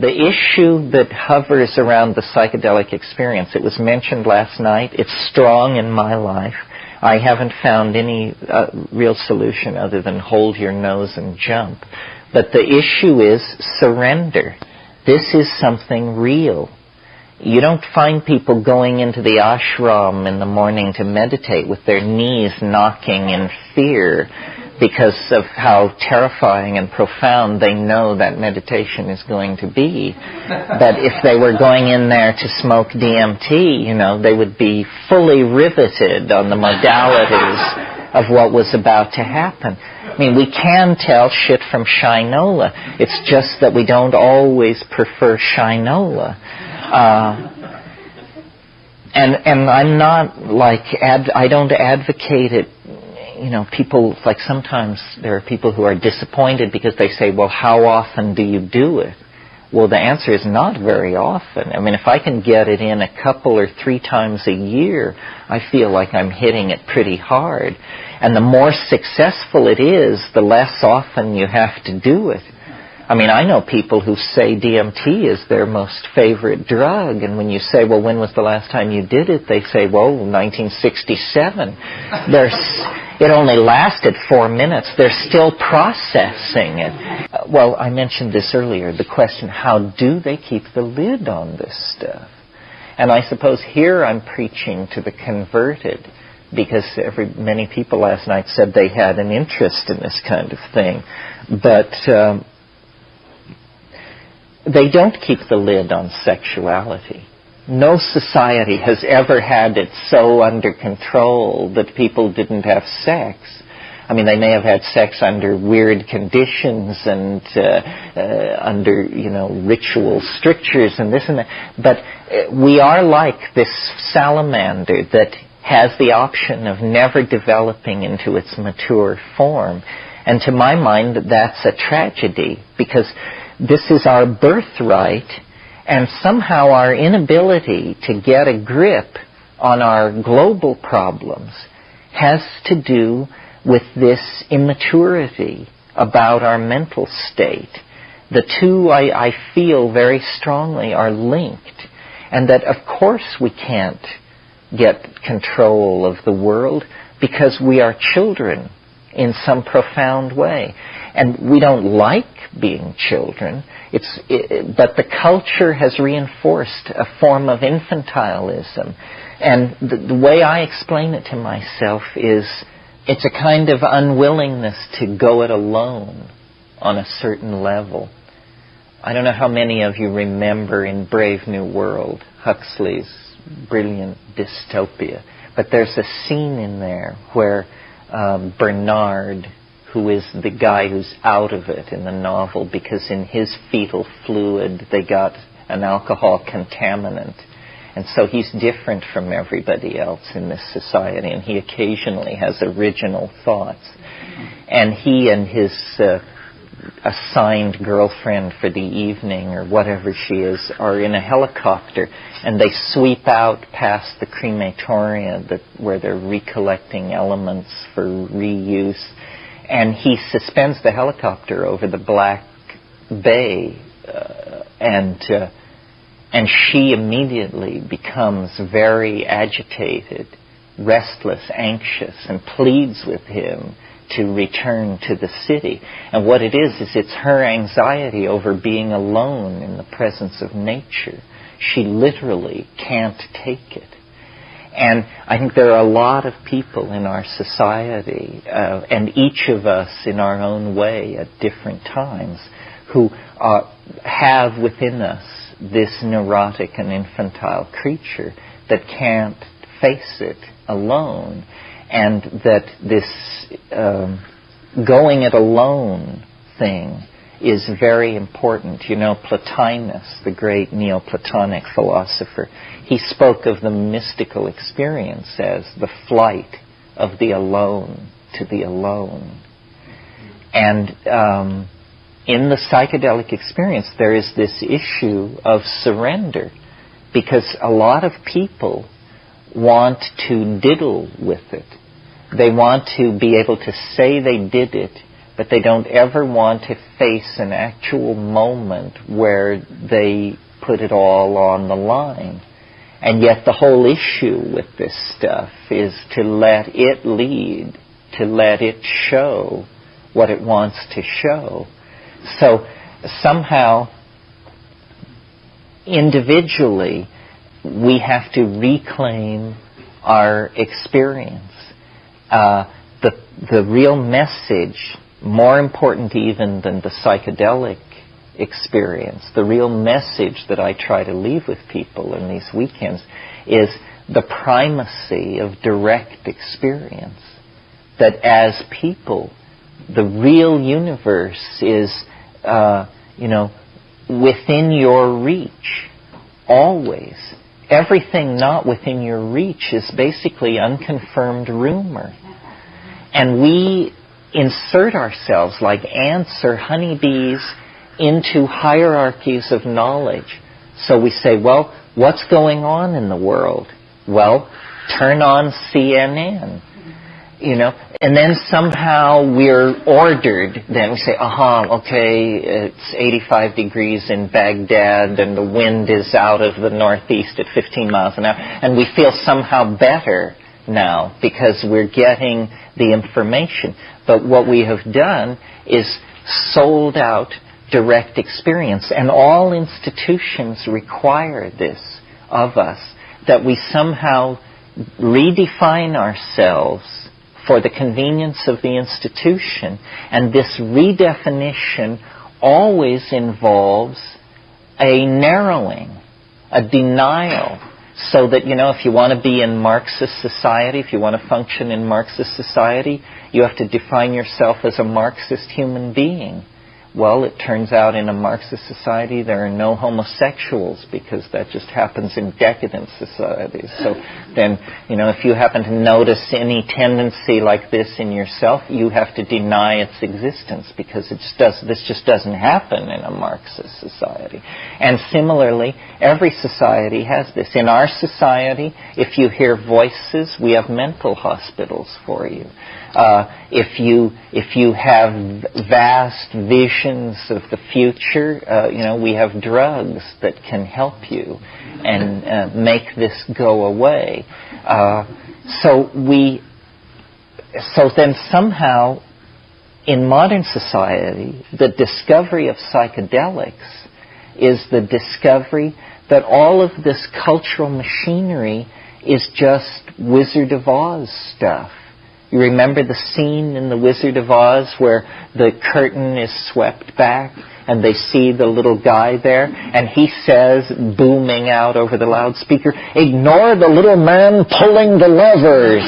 the issue that hovers around the psychedelic experience, it was mentioned last night, it's strong in my life. I haven't found any uh, real solution other than hold your nose and jump. But the issue is surrender. This is something real. You don't find people going into the ashram in the morning to meditate with their knees knocking in fear because of how terrifying and profound they know that meditation is going to be. that if they were going in there to smoke DMT, you know, they would be fully riveted on the modalities of what was about to happen. I mean, we can tell shit from shinola. It's just that we don't always prefer shinola. Uh, and and I'm not like ad, I don't advocate it you know, people, like sometimes there are people who are disappointed because they say, well, how often do you do it? Well, the answer is not very often. I mean, if I can get it in a couple or three times a year, I feel like I'm hitting it pretty hard. And the more successful it is, the less often you have to do it. I mean, I know people who say DMT is their most favorite drug, and when you say, well, when was the last time you did it? They say, well, 1967. There's, it only lasted four minutes. They're still processing it. Uh, well, I mentioned this earlier, the question, how do they keep the lid on this stuff? And I suppose here I'm preaching to the converted because every, many people last night said they had an interest in this kind of thing. But um, they don't keep the lid on sexuality. No society has ever had it so under control that people didn't have sex. I mean, they may have had sex under weird conditions and uh, uh, under, you know, ritual strictures and this and that. But uh, we are like this salamander that has the option of never developing into its mature form. And to my mind, that's a tragedy because this is our birthright, and somehow our inability to get a grip on our global problems has to do with this immaturity about our mental state. The two, I, I feel very strongly, are linked, and that of course we can't get control of the world because we are children in some profound way. And we don't like being children. It's, it, but the culture has reinforced a form of infantilism. And the, the way I explain it to myself is it's a kind of unwillingness to go it alone on a certain level. I don't know how many of you remember in Brave New World Huxley's brilliant dystopia, but there's a scene in there where um, Bernard who is the guy who's out of it in the novel because in his fetal fluid they got an alcohol contaminant. And so he's different from everybody else in this society, and he occasionally has original thoughts. And he and his uh, assigned girlfriend for the evening, or whatever she is, are in a helicopter, and they sweep out past the crematoria that, where they're recollecting elements for reuse and he suspends the helicopter over the Black Bay, uh, and uh, and she immediately becomes very agitated, restless, anxious, and pleads with him to return to the city. And what it is, is it's her anxiety over being alone in the presence of nature. She literally can't take it. And I think there are a lot of people in our society, uh, and each of us in our own way at different times, who are, have within us this neurotic and infantile creature that can't face it alone, and that this um, going it alone thing is very important. You know, Plotinus, the great Neoplatonic philosopher, he spoke of the mystical experience as the flight of the alone to the alone. And um, in the psychedelic experience, there is this issue of surrender because a lot of people want to diddle with it. They want to be able to say they did it but they don't ever want to face an actual moment where they put it all on the line. And yet the whole issue with this stuff is to let it lead, to let it show what it wants to show. So somehow, individually, we have to reclaim our experience. Uh, the, the real message, more important even than the psychedelic experience, the real message that I try to leave with people in these weekends is the primacy of direct experience. That as people, the real universe is, uh, you know, within your reach, always. Everything not within your reach is basically unconfirmed rumor. And we insert ourselves like ants or honeybees into hierarchies of knowledge. So we say, well, what's going on in the world? Well, turn on CNN. You know, and then somehow we're ordered. Then we say, aha, okay, it's 85 degrees in Baghdad and the wind is out of the northeast at 15 miles an hour. And we feel somehow better now because we're getting the information. But what we have done is sold out direct experience. And all institutions require this of us, that we somehow redefine ourselves for the convenience of the institution. And this redefinition always involves a narrowing, a denial, so that, you know, if you want to be in Marxist society, if you want to function in Marxist society, you have to define yourself as a Marxist human being. Well, it turns out in a Marxist society there are no homosexuals because that just happens in decadent societies. So then, you know, if you happen to notice any tendency like this in yourself, you have to deny its existence because it just does, this just doesn't happen in a Marxist society. And similarly, every society has this. In our society, if you hear voices, we have mental hospitals for you. Uh, if you if you have vast of the future, uh, you know we have drugs that can help you and uh, make this go away. Uh, so we so then somehow in modern society the discovery of psychedelics is the discovery that all of this cultural machinery is just Wizard of Oz stuff you remember the scene in The Wizard of Oz where the curtain is swept back and they see the little guy there and he says, booming out over the loudspeaker, ignore the little man pulling the levers.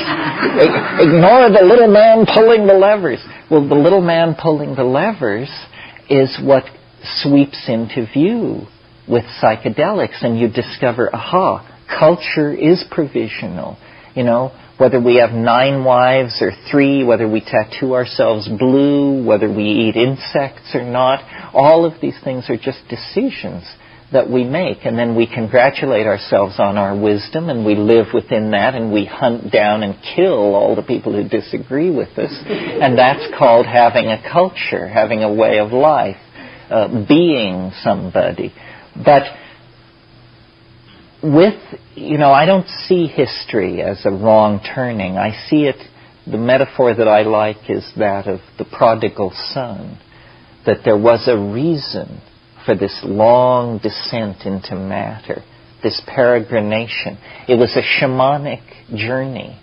ignore the little man pulling the levers. Well, the little man pulling the levers is what sweeps into view with psychedelics and you discover, aha, culture is provisional. You know, whether we have nine wives or three, whether we tattoo ourselves blue, whether we eat insects or not, all of these things are just decisions that we make. And then we congratulate ourselves on our wisdom and we live within that and we hunt down and kill all the people who disagree with us. and that's called having a culture, having a way of life, uh, being somebody. But with, you know, I don't see history as a wrong turning. I see it, the metaphor that I like is that of the prodigal son, that there was a reason for this long descent into matter, this peregrination. It was a shamanic journey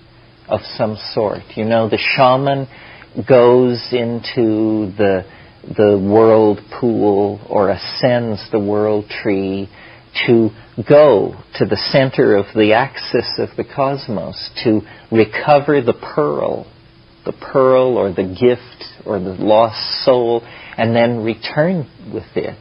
of some sort. You know, the shaman goes into the the world pool or ascends the world tree to go to the center of the axis of the cosmos, to recover the pearl, the pearl or the gift or the lost soul, and then return with it.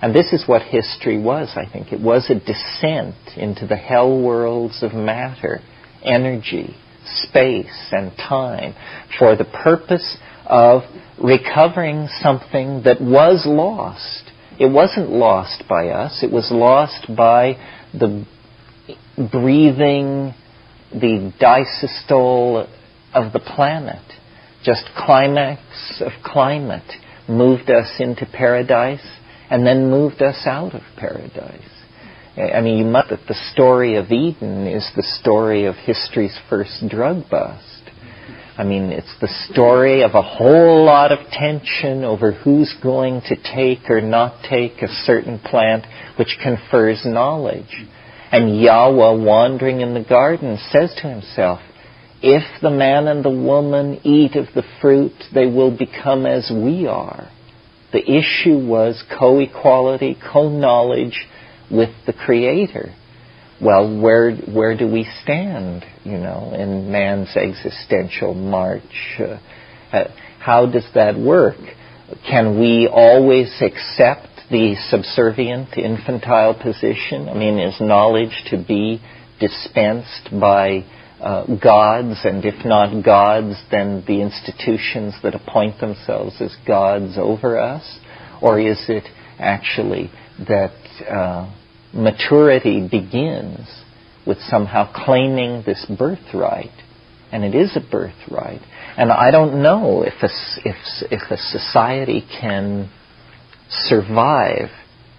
And this is what history was, I think. It was a descent into the hell worlds of matter, energy, space, and time for the purpose of recovering something that was lost it wasn't lost by us. It was lost by the breathing, the diastole of the planet. just climax of climate moved us into paradise and then moved us out of paradise. I mean, you must that the story of Eden is the story of history's first drug bust. I mean, it's the story of a whole lot of tension over who's going to take or not take a certain plant which confers knowledge. And Yahweh, wandering in the garden, says to himself, if the man and the woman eat of the fruit, they will become as we are. The issue was co-equality, co-knowledge with the Creator. Well, where where do we stand, you know, in man's existential march? Uh, uh how does that work? Can we always accept the subservient, infantile position? I mean, is knowledge to be dispensed by uh, gods, and if not gods, then the institutions that appoint themselves as gods over us? Or is it actually that uh, maturity begins with somehow claiming this birthright? And it is a birthright. And I don't know if a, if, if a society can survive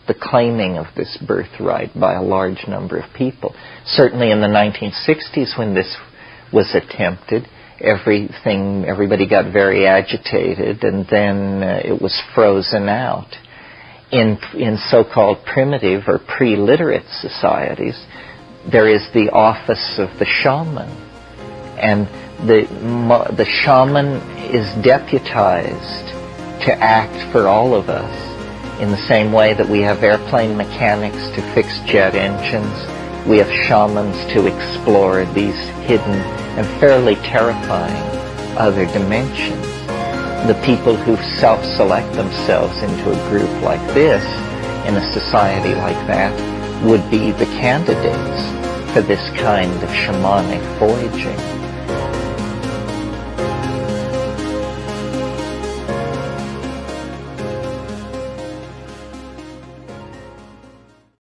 the claiming of this birthright by a large number of people. Certainly in the 1960s when this was attempted, everything, everybody got very agitated and then uh, it was frozen out. In, in so-called primitive or pre-literate societies, there is the office of the shaman. And the, the shaman is deputized to act for all of us in the same way that we have airplane mechanics to fix jet engines, we have shamans to explore these hidden and fairly terrifying other dimensions. The people who self-select themselves into a group like this, in a society like that, would be the candidates for this kind of shamanic voyaging.